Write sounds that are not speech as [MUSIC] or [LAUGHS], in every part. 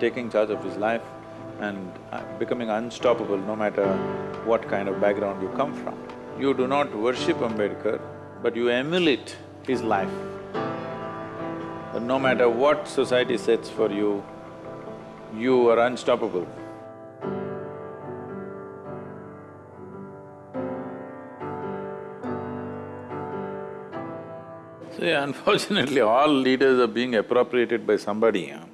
taking charge of his life and uh, becoming unstoppable no matter what kind of background you come from. You do not worship Ambedkar, but you emulate his life. No matter what society sets for you, you are unstoppable. See, [LAUGHS] unfortunately, all leaders are being appropriated by somebody. Huh?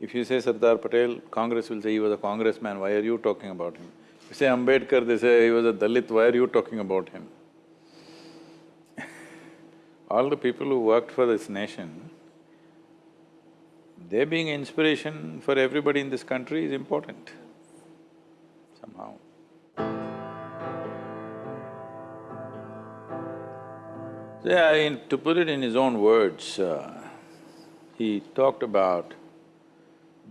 If you say Sardar Patel, Congress will say he was a congressman, why are you talking about him? If you say Ambedkar, they say he was a Dalit, why are you talking about him? [LAUGHS] all the people who worked for this nation, they being inspiration for everybody in this country is important, somehow. Yeah, in, to put it in his own words, uh, he talked about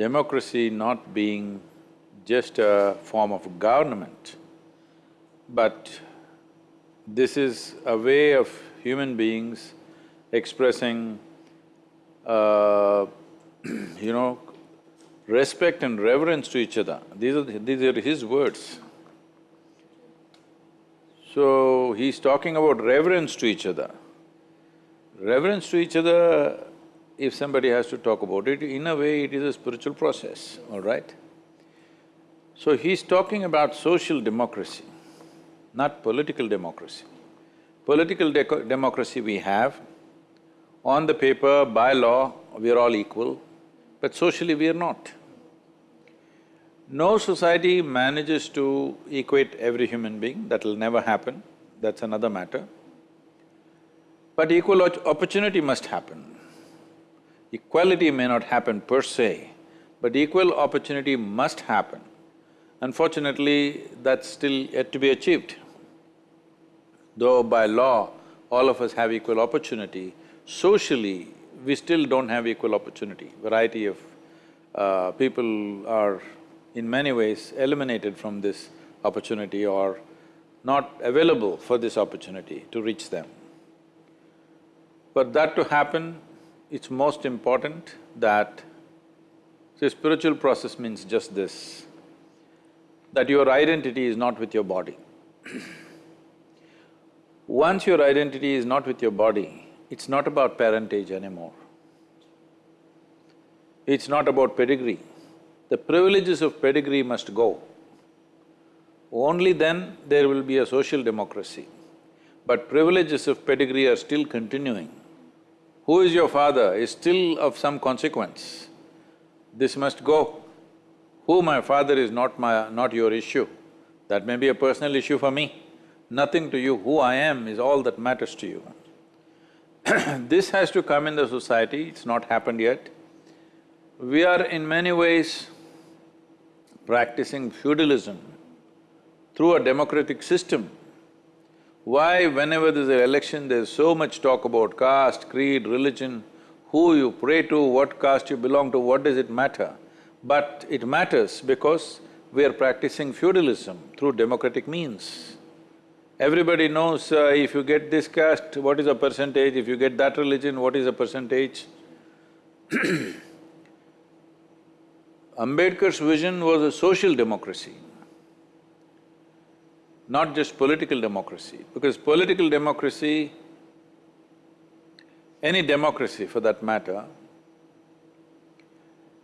democracy not being just a form of government, but this is a way of human beings expressing, uh, [CLEARS THROAT] you know, respect and reverence to each other. These are… these are his words. So, he's talking about reverence to each other. Reverence to each other, if somebody has to talk about it, in a way it is a spiritual process, all right? So he's talking about social democracy, not political democracy. Political democracy we have, on the paper, by law, we are all equal, but socially we are not. No society manages to equate every human being, that'll never happen, that's another matter. But equal opportunity must happen. Equality may not happen per se, but equal opportunity must happen. Unfortunately, that's still yet to be achieved. Though by law, all of us have equal opportunity, socially, we still don't have equal opportunity. Variety of uh, people are in many ways eliminated from this opportunity or not available for this opportunity to reach them. For that to happen, it's most important that… See, spiritual process means just this, that your identity is not with your body. [CLEARS THROAT] Once your identity is not with your body, it's not about parentage anymore. It's not about pedigree. The privileges of pedigree must go. Only then there will be a social democracy. But privileges of pedigree are still continuing who is your father is still of some consequence. This must go. Who my father is not my… not your issue. That may be a personal issue for me. Nothing to you, who I am is all that matters to you. [CLEARS THROAT] this has to come in the society, it's not happened yet. We are in many ways practicing feudalism through a democratic system why whenever there's an election, there's so much talk about caste, creed, religion, who you pray to, what caste you belong to, what does it matter? But it matters because we are practicing feudalism through democratic means. Everybody knows uh, if you get this caste, what is a percentage, if you get that religion, what is a percentage. [CLEARS THROAT] Ambedkar's vision was a social democracy not just political democracy, because political democracy, any democracy for that matter,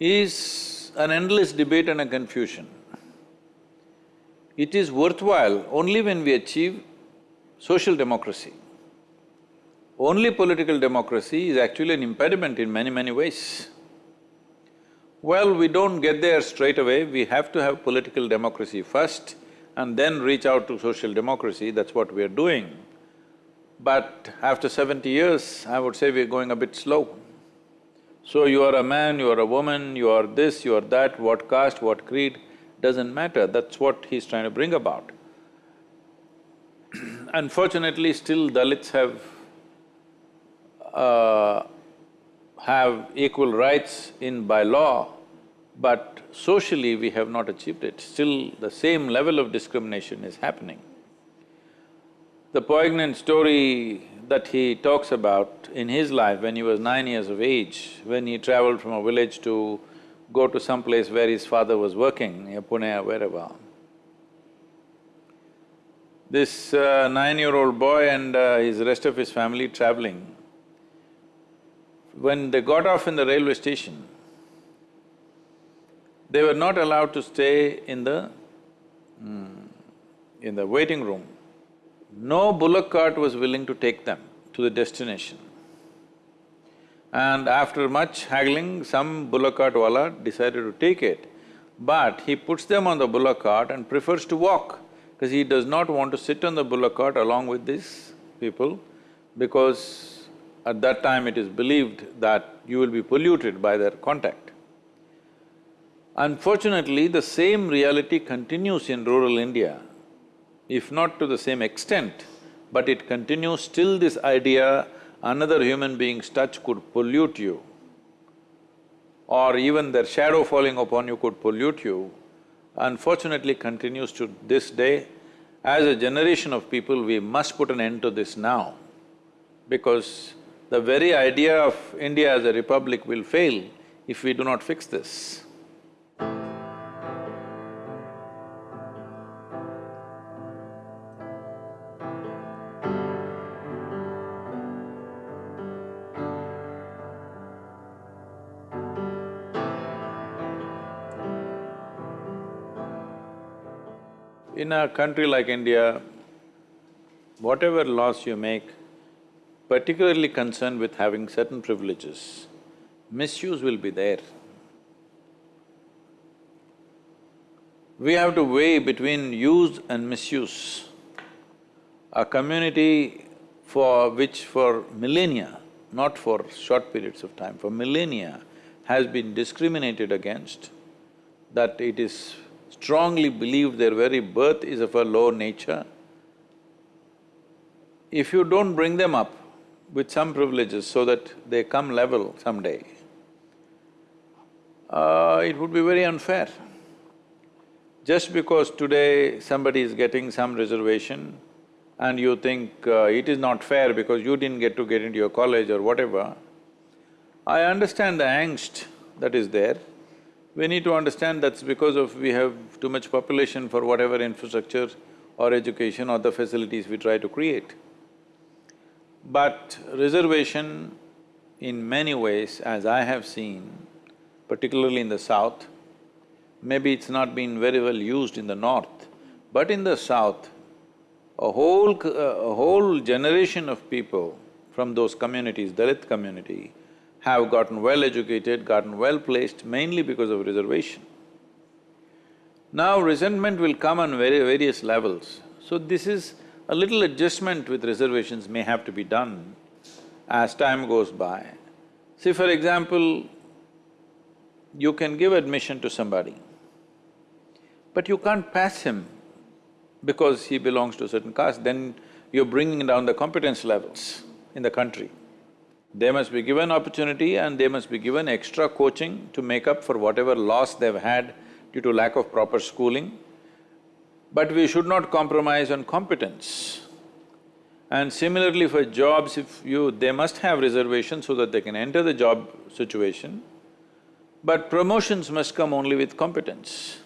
is an endless debate and a confusion. It is worthwhile only when we achieve social democracy. Only political democracy is actually an impediment in many, many ways. Well, we don't get there straight away, we have to have political democracy first, and then reach out to social democracy, that's what we're doing. But after seventy years, I would say we're going a bit slow. So you are a man, you are a woman, you are this, you are that, what caste, what creed, doesn't matter, that's what he's trying to bring about. [CLEARS THROAT] Unfortunately, still Dalits have… Uh, have equal rights in by law, but socially we have not achieved it, still the same level of discrimination is happening. The poignant story that he talks about in his life when he was nine years of age, when he traveled from a village to go to some place where his father was working, near Pune or wherever. This uh, nine-year-old boy and uh, his rest of his family traveling, when they got off in the railway station, they were not allowed to stay in the… Mm, in the waiting room. No bullock cart was willing to take them to the destination. And after much haggling, some bullock cart wala decided to take it, but he puts them on the bullock cart and prefers to walk because he does not want to sit on the bullock cart along with these people because at that time it is believed that you will be polluted by their contact. Unfortunately, the same reality continues in rural India, if not to the same extent, but it continues still this idea another human being's touch could pollute you, or even their shadow falling upon you could pollute you, unfortunately continues to this day. As a generation of people, we must put an end to this now, because the very idea of India as a republic will fail if we do not fix this. In a country like India, whatever laws you make, particularly concerned with having certain privileges, misuse will be there. We have to weigh between use and misuse. A community for which for millennia, not for short periods of time, for millennia has been discriminated against, that it is strongly believe their very birth is of a low nature, if you don't bring them up with some privileges so that they come level someday, uh, it would be very unfair. Just because today somebody is getting some reservation and you think uh, it is not fair because you didn't get to get into your college or whatever, I understand the angst that is there, we need to understand that's because of we have too much population for whatever infrastructure or education or the facilities we try to create. But reservation in many ways, as I have seen, particularly in the south, maybe it's not been very well used in the north, but in the south, a whole… a whole generation of people from those communities, Dalit community, have gotten well educated, gotten well placed mainly because of reservation. Now resentment will come on very various levels, so this is a little adjustment with reservations may have to be done as time goes by. See, for example, you can give admission to somebody, but you can't pass him because he belongs to a certain caste, then you're bringing down the competence levels in the country. They must be given opportunity and they must be given extra coaching to make up for whatever loss they've had due to lack of proper schooling. But we should not compromise on competence. And similarly for jobs, if you… they must have reservations so that they can enter the job situation, but promotions must come only with competence.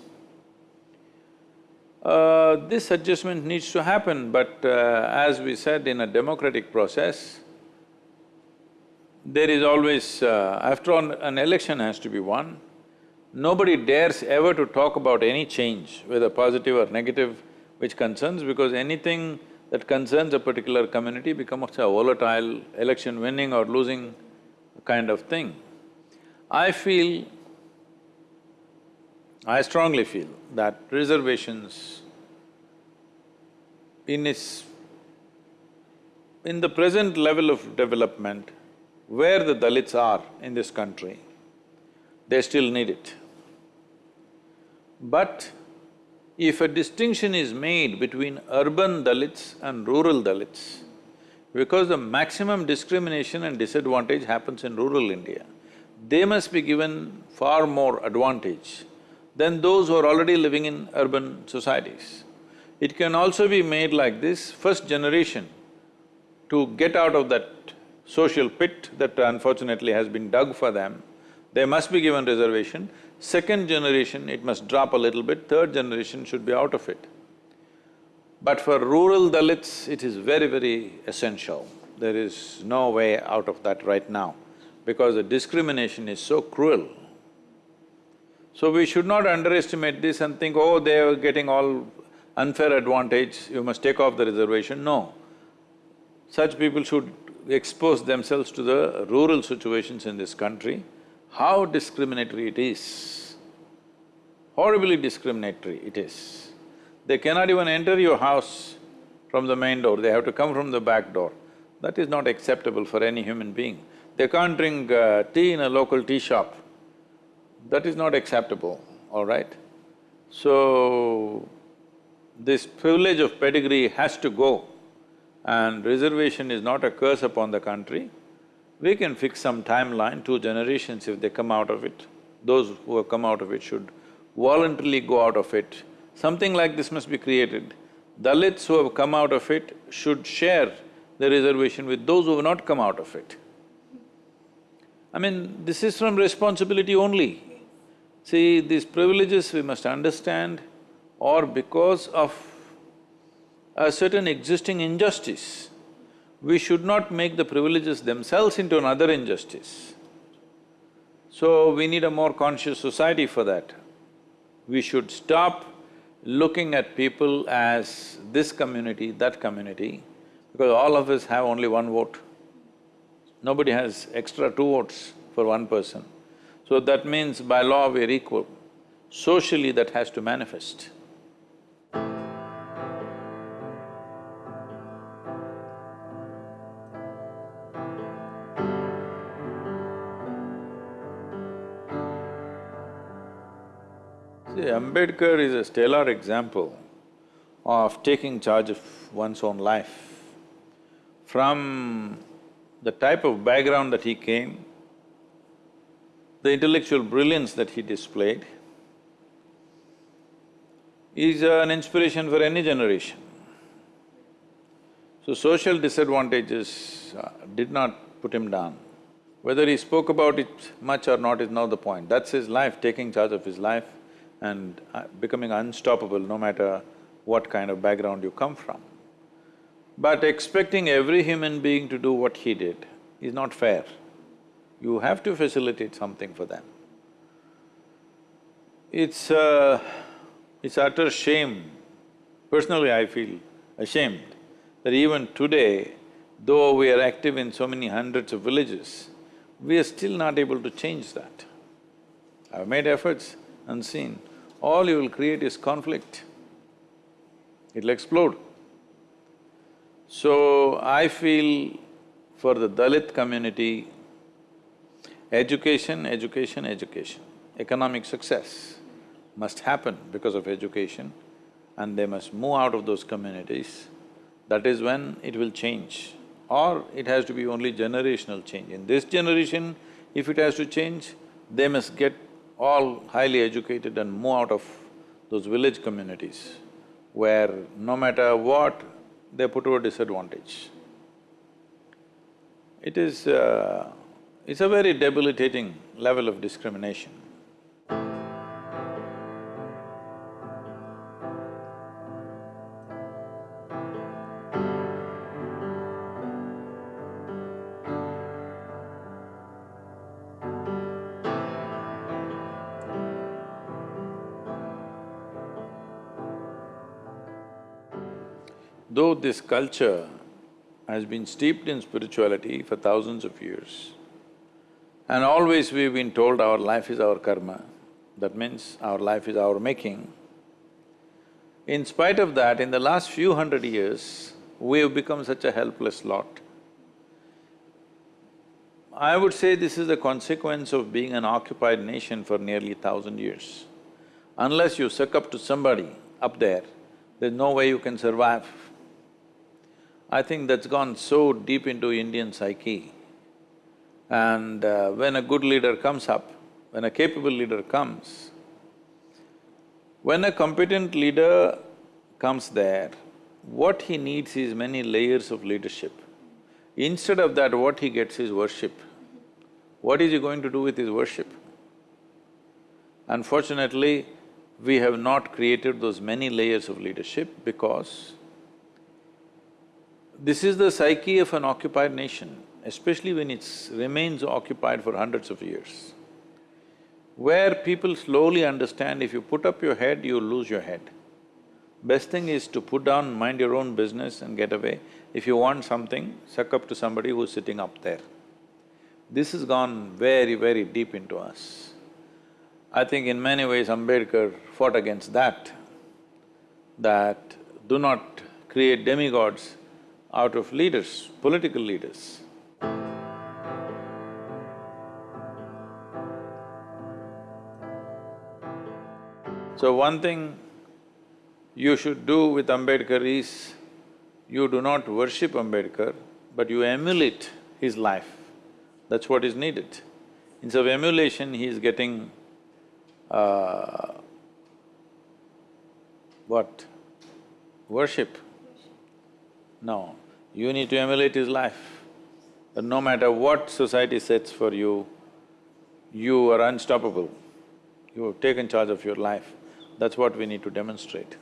Uh, this adjustment needs to happen, but uh, as we said, in a democratic process, there is always… Uh, after all, an election has to be won. Nobody dares ever to talk about any change, whether positive or negative, which concerns, because anything that concerns a particular community becomes a volatile election winning or losing kind of thing. I feel, I strongly feel that reservations in its… in the present level of development, where the Dalits are in this country, they still need it. But if a distinction is made between urban Dalits and rural Dalits, because the maximum discrimination and disadvantage happens in rural India, they must be given far more advantage than those who are already living in urban societies. It can also be made like this, first generation to get out of that social pit that unfortunately has been dug for them, they must be given reservation. Second generation, it must drop a little bit, third generation should be out of it. But for rural Dalits, it is very, very essential. There is no way out of that right now because the discrimination is so cruel. So we should not underestimate this and think, oh, they are getting all unfair advantage, you must take off the reservation. No. Such people should expose themselves to the rural situations in this country, how discriminatory it is. Horribly discriminatory it is. They cannot even enter your house from the main door, they have to come from the back door. That is not acceptable for any human being. They can't drink uh, tea in a local tea shop. That is not acceptable, all right? So, this privilege of pedigree has to go and reservation is not a curse upon the country. We can fix some timeline, two generations if they come out of it. Those who have come out of it should voluntarily go out of it. Something like this must be created. Dalits who have come out of it should share the reservation with those who have not come out of it. I mean, this is from responsibility only. See, these privileges we must understand or because of a certain existing injustice, we should not make the privileges themselves into another injustice. So we need a more conscious society for that. We should stop looking at people as this community, that community, because all of us have only one vote. Nobody has extra two votes for one person. So that means by law we're equal. Socially that has to manifest. See, Ambedkar is a stellar example of taking charge of one's own life. From the type of background that he came, the intellectual brilliance that he displayed, is an inspiration for any generation. So social disadvantages uh, did not put him down. Whether he spoke about it much or not is not the point. That's his life, taking charge of his life and uh, becoming unstoppable no matter what kind of background you come from. But expecting every human being to do what he did is not fair. You have to facilitate something for them. It's uh, it's utter shame. Personally, I feel ashamed that even today, though we are active in so many hundreds of villages, we are still not able to change that. I've made efforts unseen. All you will create is conflict. It'll explode. So, I feel for the Dalit community, education, education, education, economic success must happen because of education and they must move out of those communities, that is when it will change. Or it has to be only generational change. In this generation, if it has to change, they must get all highly educated and move out of those village communities where no matter what, they're put to a disadvantage. It is… Uh, it's a very debilitating level of discrimination. Though this culture has been steeped in spirituality for thousands of years, and always we've been told our life is our karma, that means our life is our making. In spite of that, in the last few hundred years, we've become such a helpless lot. I would say this is the consequence of being an occupied nation for nearly thousand years. Unless you suck up to somebody up there, there's no way you can survive. I think that's gone so deep into Indian psyche. And uh, when a good leader comes up, when a capable leader comes, when a competent leader comes there, what he needs is many layers of leadership. Instead of that, what he gets is worship. What is he going to do with his worship? Unfortunately, we have not created those many layers of leadership because this is the psyche of an occupied nation, especially when it remains occupied for hundreds of years, where people slowly understand if you put up your head, you lose your head. Best thing is to put down, mind your own business and get away. If you want something, suck up to somebody who's sitting up there. This has gone very, very deep into us. I think in many ways Ambedkar fought against that, that do not create demigods out of leaders, political leaders. So one thing you should do with Ambedkar is, you do not worship Ambedkar, but you emulate his life. That's what is needed. Instead of emulation, he is getting uh, what? Worship. No, you need to emulate his life. But no matter what society sets for you, you are unstoppable. You have taken charge of your life. That's what we need to demonstrate.